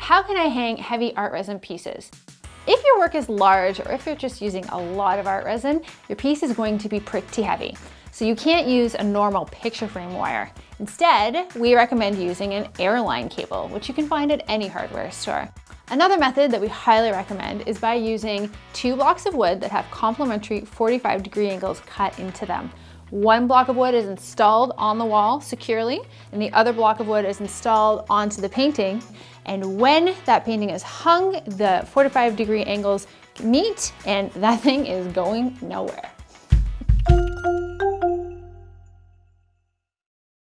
How can I hang heavy ArtResin pieces? If your work is large or if you're just using a lot of ArtResin, your piece is going to be pretty heavy. So you can't use a normal picture frame wire. Instead, we recommend using an airline cable, which you can find at any hardware store. Another method that we highly recommend is by using two blocks of wood that have complementary 45 degree angles cut into them. One block of wood is installed on the wall securely, and the other block of wood is installed onto the painting. And when that painting is hung, the 45 degree angles meet and that thing is going nowhere.